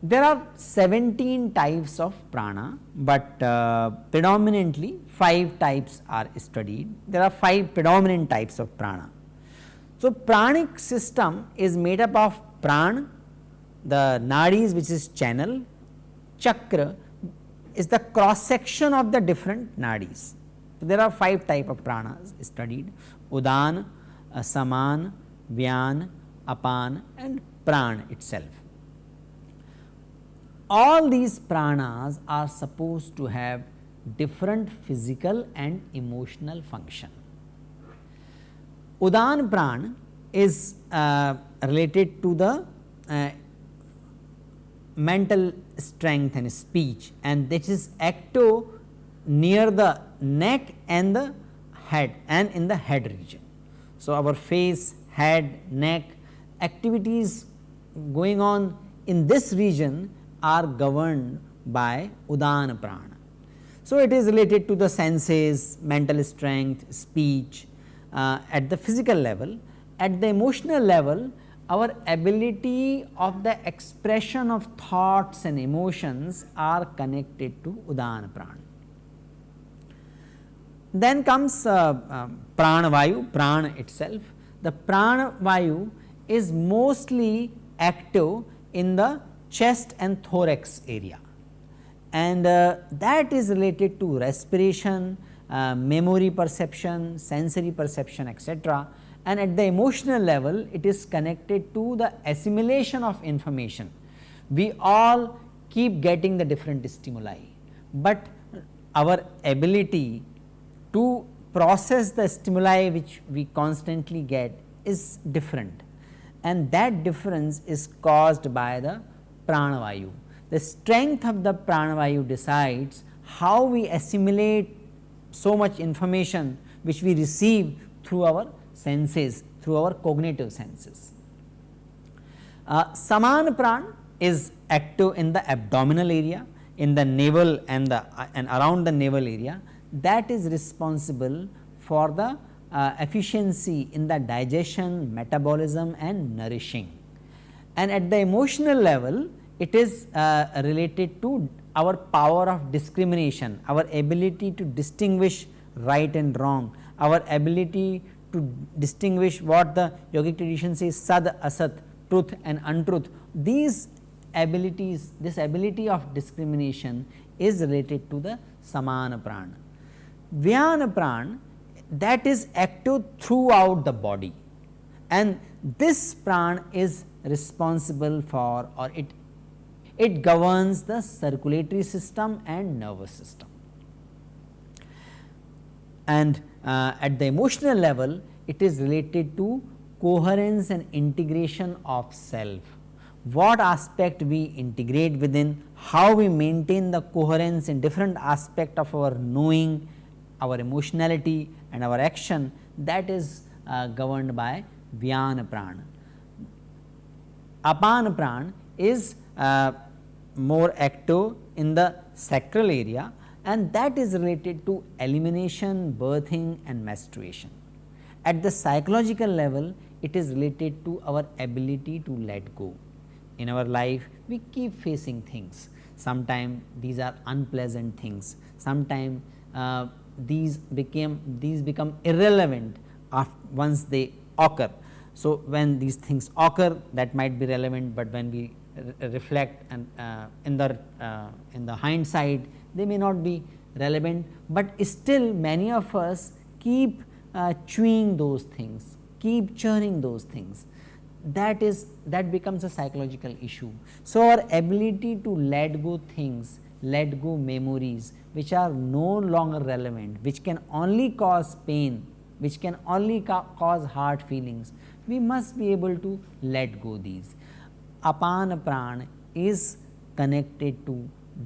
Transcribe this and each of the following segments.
There are 17 types of prana, but uh, predominantly 5 types are studied. There are 5 predominant types of prana. So, pranic system is made up of pran, the nadis which is channel, chakra is the cross section of the different nadis. So, there are 5 type of pranas studied Udan, Saman, Vyan, Apan and Pran itself all these pranas are supposed to have different physical and emotional function. Udan pran is uh, related to the uh, mental strength and speech and this is active near the neck and the head and in the head region. So, our face, head, neck activities going on in this region are governed by Udana Prana. So, it is related to the senses, mental strength, speech uh, at the physical level. At the emotional level, our ability of the expression of thoughts and emotions are connected to Udana Prana. Then comes uh, uh, Prana Vayu, Prana itself. The Prana Vayu is mostly active in the chest and thorax area and uh, that is related to respiration, uh, memory perception, sensory perception etc. and at the emotional level it is connected to the assimilation of information. We all keep getting the different stimuli, but our ability to process the stimuli which we constantly get is different and that difference is caused by the pranavayu. The strength of the pranavayu decides how we assimilate so much information which we receive through our senses, through our cognitive senses. Uh, Saman pran is active in the abdominal area, in the navel and the uh, and around the navel area that is responsible for the uh, efficiency in the digestion, metabolism and nourishing. And at the emotional level it is uh, related to our power of discrimination, our ability to distinguish right and wrong, our ability to distinguish what the yogic tradition says sad asat, truth and untruth. These abilities, this ability of discrimination is related to the samana prana. Vyana prana that is active throughout the body and this prana is responsible for or it it governs the circulatory system and nervous system. And uh, at the emotional level, it is related to coherence and integration of self. What aspect we integrate within, how we maintain the coherence in different aspect of our knowing, our emotionality and our action that is uh, governed by Vyana Pran. Apan is uh, more active in the sacral area and that is related to elimination, birthing and menstruation. At the psychological level, it is related to our ability to let go. In our life, we keep facing things. Sometimes these are unpleasant things. Sometimes uh, these became these become irrelevant once they occur. So, when these things occur that might be relevant, but when we reflect and uh, in the uh, in the hindsight they may not be relevant, but still many of us keep uh, chewing those things, keep churning those things that is that becomes a psychological issue. So, our ability to let go things, let go memories which are no longer relevant, which can only cause pain, which can only ca cause hard feelings, we must be able to let go these apana pran is connected to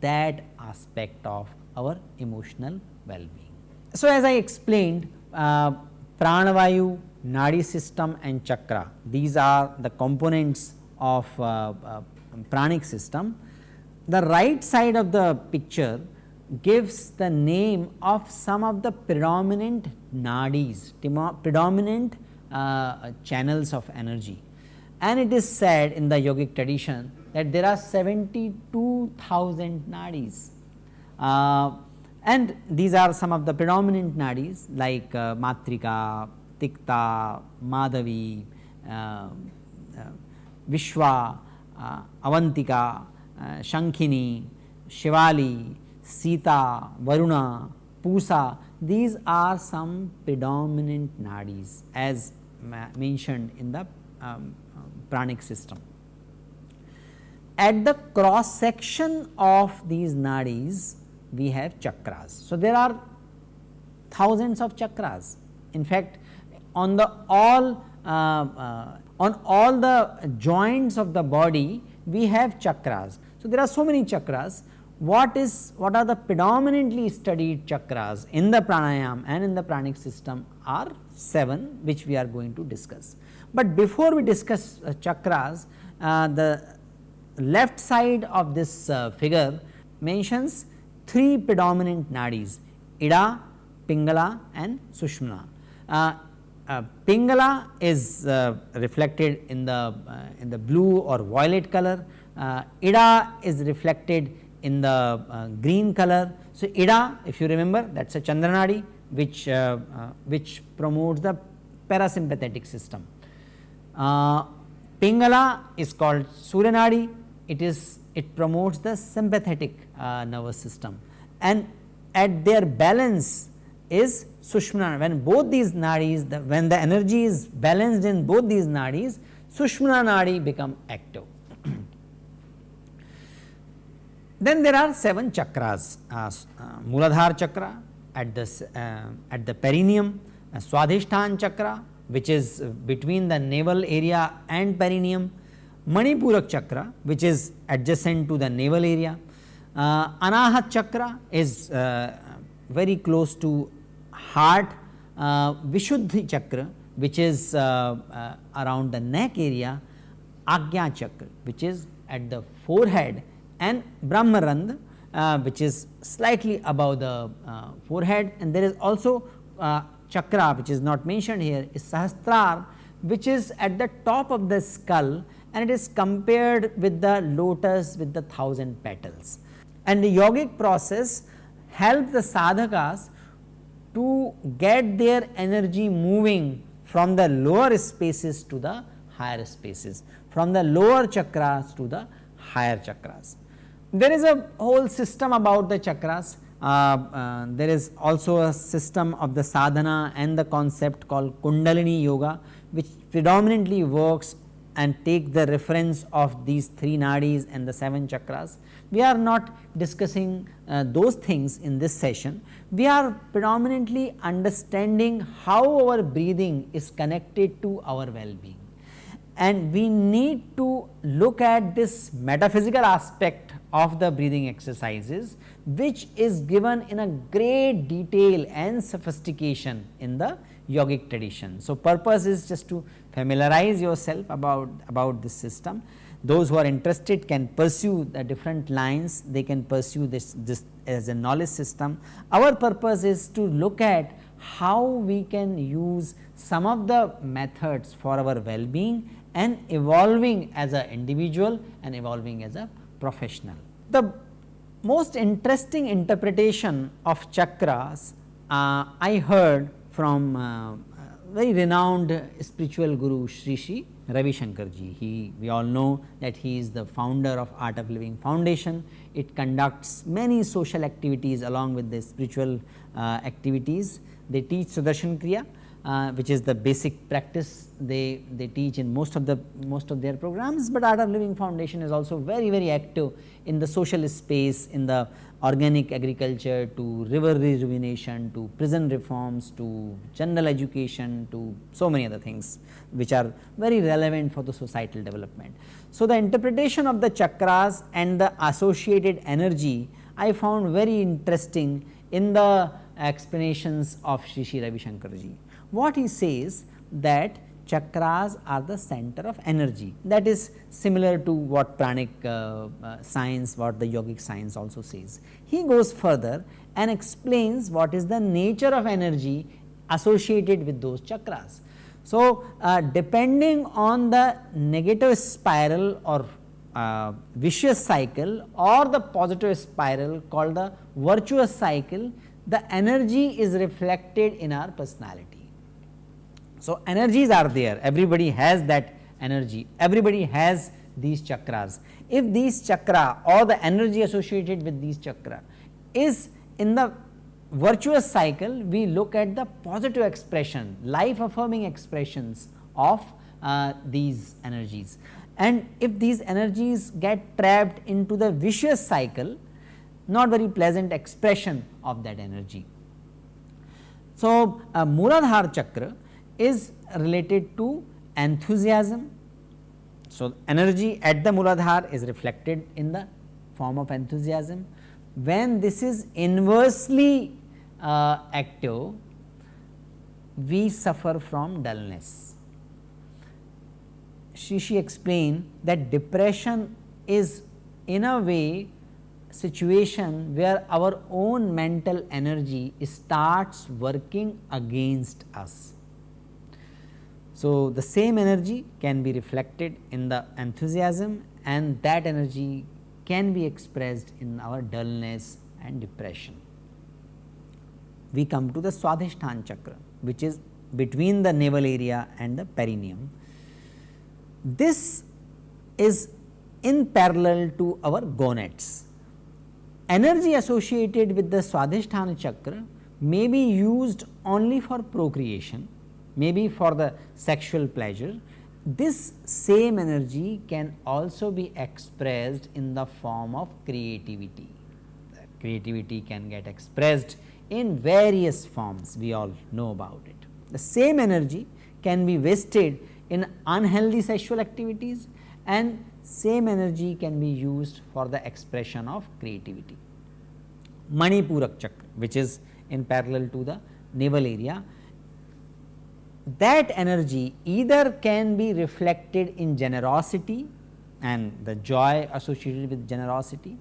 that aspect of our emotional well-being. So, as I explained uh, pranavayu, nadi system and chakra these are the components of uh, uh, pranic system. The right side of the picture gives the name of some of the predominant nadis, predominant uh, channels of energy. And it is said in the yogic tradition that there are 72,000 nadis. Uh, and these are some of the predominant nadis like uh, Matrika, Tikta, Madhavi, uh, uh, Vishwa, uh, Avantika, uh, Shankhini, Shivali, Sita, Varuna, Pusa, these are some predominant nadis as mentioned in the um, pranic system. At the cross section of these nadis, we have chakras. So, there are thousands of chakras. In fact, on the all uh, uh, on all the joints of the body, we have chakras. So, there are so many chakras what is what are the predominantly studied chakras in the pranayam and in the pranic system are 7 which we are going to discuss. But before we discuss uh, chakras uh, the left side of this uh, figure mentions three predominant nadis Ida, Pingala and Sushumna. Uh, uh, Pingala is uh, reflected in the in the blue or violet color, Ida is reflected in the uh, green color. So, Ida if you remember that is a Chandranadi which, uh, uh, which promotes the parasympathetic system. Uh, Pingala is called Suryanadi, it is it promotes the sympathetic uh, nervous system and at their balance is Sushumna when both these nadis the, when the energy is balanced in both these nadis Sushumna nadi become active. Then there are 7 chakras, uh, uh, Muladhara chakra at the, uh, at the perineum, uh, chakra which is between the navel area and perineum, Manipurak chakra which is adjacent to the navel area, uh, Anahat chakra is uh, very close to heart, uh, Vishuddhi chakra which is uh, uh, around the neck area, Agya chakra which is at the forehead. And Brahmarandh uh, which is slightly above the uh, forehead. And there is also chakra which is not mentioned here is Sahasrar which is at the top of the skull and it is compared with the lotus with the thousand petals. And the yogic process helps the sadhakas to get their energy moving from the lower spaces to the higher spaces, from the lower chakras to the higher chakras. There is a whole system about the chakras. Uh, uh, there is also a system of the sadhana and the concept called Kundalini Yoga, which predominantly works and take the reference of these three nadis and the seven chakras. We are not discussing uh, those things in this session. We are predominantly understanding how our breathing is connected to our well-being and we need to look at this metaphysical aspect of the breathing exercises which is given in a great detail and sophistication in the yogic tradition. So, purpose is just to familiarize yourself about, about this system. Those who are interested can pursue the different lines, they can pursue this, this as a knowledge system. Our purpose is to look at how we can use some of the methods for our well-being and evolving as an individual and evolving as a professional. The most interesting interpretation of chakras uh, I heard from uh, very renowned spiritual guru Sri Sri Ravi Shankar ji. He we all know that he is the founder of Art of Living Foundation. It conducts many social activities along with the spiritual uh, activities. They teach Sudarshan Kriya uh, which is the basic practice they, they teach in most of the most of their programs, but Art of Living Foundation is also very very active in the social space in the organic agriculture to river rejuvenation to prison reforms to general education to so many other things which are very relevant for the societal development. So, the interpretation of the chakras and the associated energy I found very interesting in the explanations of Shri Shri Ravi Shankar ji. What he says that chakras are the center of energy that is similar to what pranic uh, uh, science what the yogic science also says. He goes further and explains what is the nature of energy associated with those chakras. So, uh, depending on the negative spiral or uh, vicious cycle or the positive spiral called the virtuous cycle, the energy is reflected in our personality. So, energies are there everybody has that energy everybody has these chakras. If these chakra or the energy associated with these chakra is in the virtuous cycle we look at the positive expression life affirming expressions of uh, these energies and if these energies get trapped into the vicious cycle not very pleasant expression of that energy. So, uh, Muladhara chakra is related to enthusiasm. So, energy at the Muladhara is reflected in the form of enthusiasm. When this is inversely uh, active, we suffer from dullness. She explained that depression is in a way situation where our own mental energy starts working against us. So, the same energy can be reflected in the enthusiasm and that energy can be expressed in our dullness and depression. We come to the Swadhisthana chakra which is between the navel area and the perineum. This is in parallel to our gonads. Energy associated with the Swadhisthana chakra may be used only for procreation maybe for the sexual pleasure, this same energy can also be expressed in the form of creativity. The creativity can get expressed in various forms, we all know about it. The same energy can be wasted in unhealthy sexual activities and same energy can be used for the expression of creativity. Manipurak chakra which is in parallel to the navel area that energy either can be reflected in generosity and the joy associated with generosity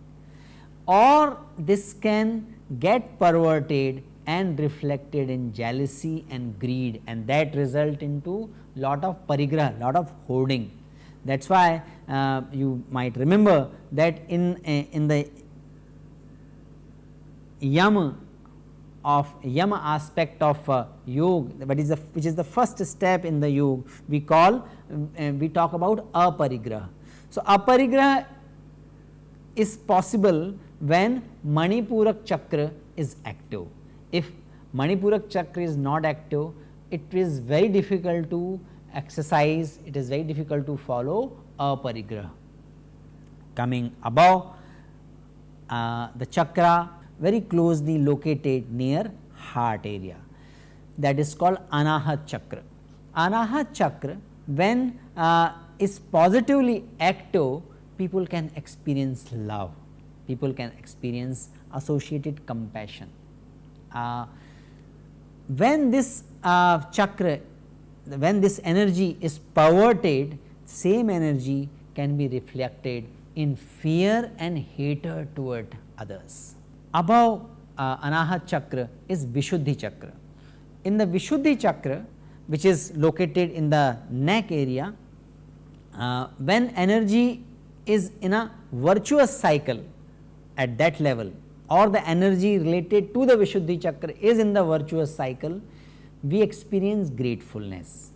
or this can get perverted and reflected in jealousy and greed and that result into lot of parigraha, lot of hoarding. That is why uh, you might remember that in, uh, in the yam of yama aspect of uh, yoga that is the which is the first step in the yoga we call uh, we talk about aparigraha. So, aparigraha is possible when Manipurak chakra is active. If Manipurak chakra is not active it is very difficult to exercise it is very difficult to follow aparigraha. Coming above uh, the chakra very closely located near heart area that is called anahat chakra. Anahat chakra when uh, is positively active people can experience love, people can experience associated compassion. Uh, when this uh, chakra, when this energy is perverted, same energy can be reflected in fear and hatred toward others above uh, Anahat chakra is Vishuddhi chakra. In the Vishuddhi chakra which is located in the neck area, uh, when energy is in a virtuous cycle at that level or the energy related to the Vishuddhi chakra is in the virtuous cycle, we experience gratefulness.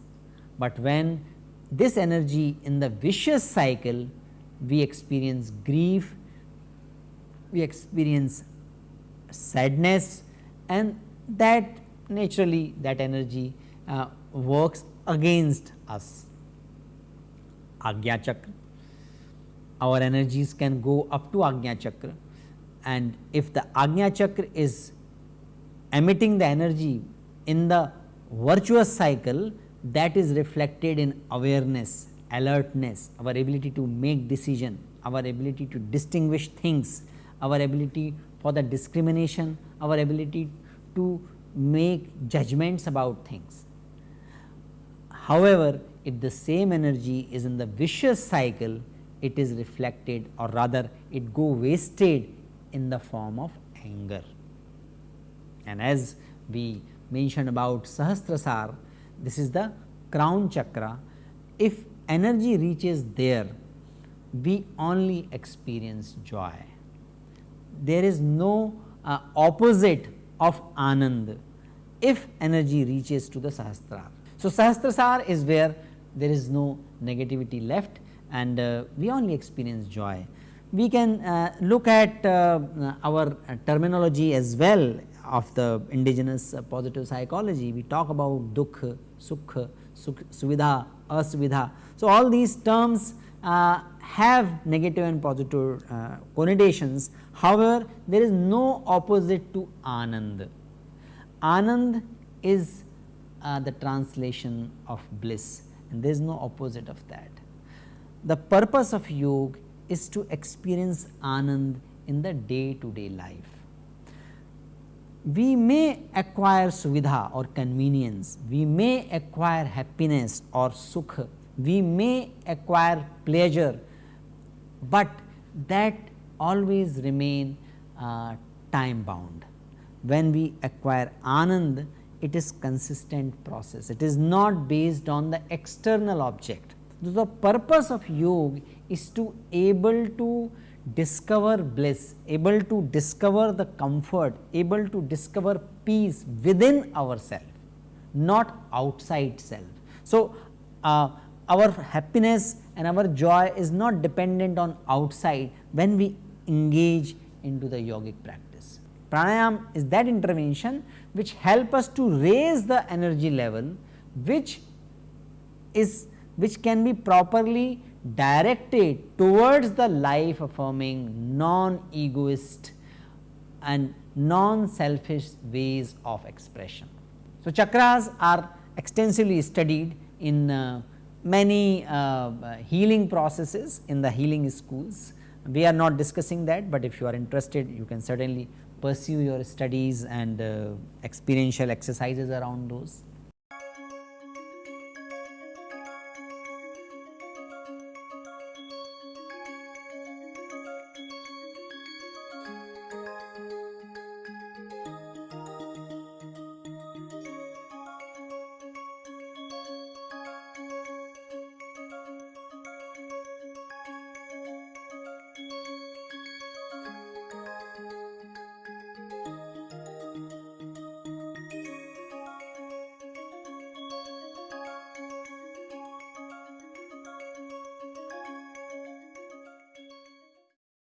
But when this energy in the vicious cycle, we experience grief, we experience sadness and that naturally that energy uh, works against us. Agya chakra, our energies can go up to Agnya chakra and if the Agnya chakra is emitting the energy in the virtuous cycle that is reflected in awareness, alertness, our ability to make decision, our ability to distinguish things, our ability for the discrimination, our ability to make judgments about things. However, if the same energy is in the vicious cycle, it is reflected or rather it go wasted in the form of anger. And as we mentioned about Sahasrasar, this is the crown chakra. If energy reaches there, we only experience joy. There is no uh, opposite of Anand if energy reaches to the Sahasrar. So, Sahasrasar is where there is no negativity left and uh, we only experience joy. We can uh, look at uh, our terminology as well of the indigenous positive psychology. We talk about dukh, sukh, sukh suvidha, asuvidha. So, all these terms uh, have negative and positive uh, connotations. However, there is no opposite to anand. Anand is uh, the translation of bliss and there is no opposite of that. The purpose of yoga is to experience anand in the day to day life. We may acquire suvidha or convenience, we may acquire happiness or sukha, we may acquire pleasure, but that always remain uh, time bound. When we acquire anand, it is consistent process. It is not based on the external object. So The purpose of yoga is to able to discover bliss, able to discover the comfort, able to discover peace within ourselves, not outside self. So, uh, our happiness and our joy is not dependent on outside when we engage into the yogic practice. Pranayam is that intervention which help us to raise the energy level which is which can be properly directed towards the life affirming non egoist and non selfish ways of expression. So, chakras are extensively studied in uh, many uh, healing processes in the healing schools. We are not discussing that, but if you are interested you can certainly pursue your studies and uh, experiential exercises around those.